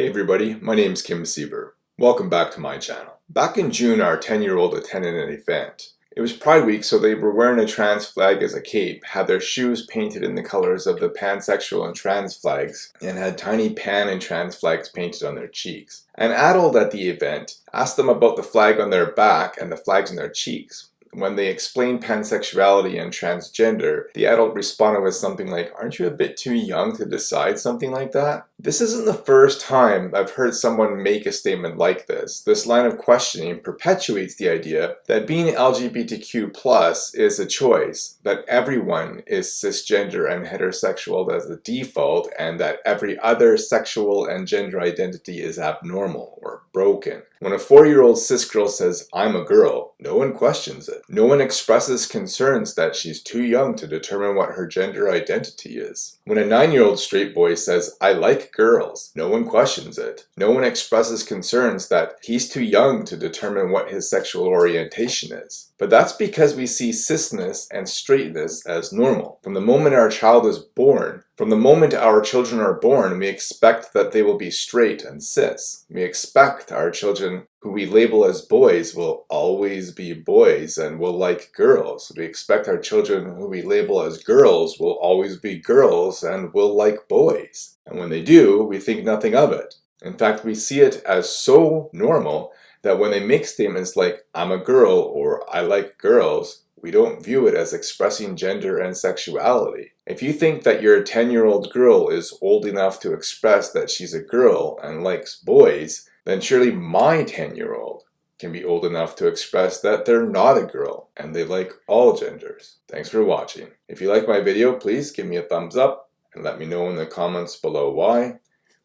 Hey everybody, my name is Kim Sieber. Welcome back to my channel. Back in June, our 10-year-old attended an event. It was Pride Week, so they were wearing a trans flag as a cape, had their shoes painted in the colors of the pansexual and trans flags, and had tiny pan and trans flags painted on their cheeks. An adult at the event asked them about the flag on their back and the flags on their cheeks. When they explained pansexuality and transgender, the adult responded with something like, aren't you a bit too young to decide something like that? This isn't the first time I've heard someone make a statement like this. This line of questioning perpetuates the idea that being LGBTQ is a choice, that everyone is cisgender and heterosexual as a default, and that every other sexual and gender identity is abnormal or broken. When a four-year-old cis girl says, I'm a girl, no one questions it. No one expresses concerns that she's too young to determine what her gender identity is. When a nine-year-old straight boy says, I girls, no one questions it. No one expresses concerns that he's too young to determine what his sexual orientation is. But that's because we see cisness and straightness as normal. From the moment our child is born, from the moment our children are born, we expect that they will be straight and cis. We expect our children who we label as boys will always be boys and will like girls. We expect our children who we label as girls will always be girls and will like boys. And when they do, we think nothing of it. In fact, we see it as so normal that when they make statements like, I'm a girl or I like girls, we don't view it as expressing gender and sexuality. If you think that your 10-year-old girl is old enough to express that she's a girl and likes boys, then surely my 10-year-old can be old enough to express that they're not a girl and they like all genders. Thanks for watching. If you like my video, please give me a thumbs up and let me know in the comments below why.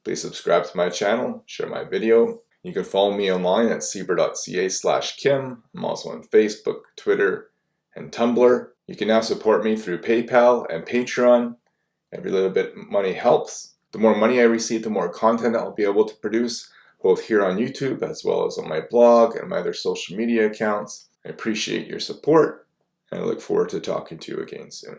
Please subscribe to my channel, share my video. You can follow me online at sieber.ca slash kim. I'm also on Facebook, Twitter, and Tumblr. You can now support me through PayPal and Patreon. Every little bit of money helps. The more money I receive, the more content I'll be able to produce both here on YouTube as well as on my blog and my other social media accounts. I appreciate your support and I look forward to talking to you again soon.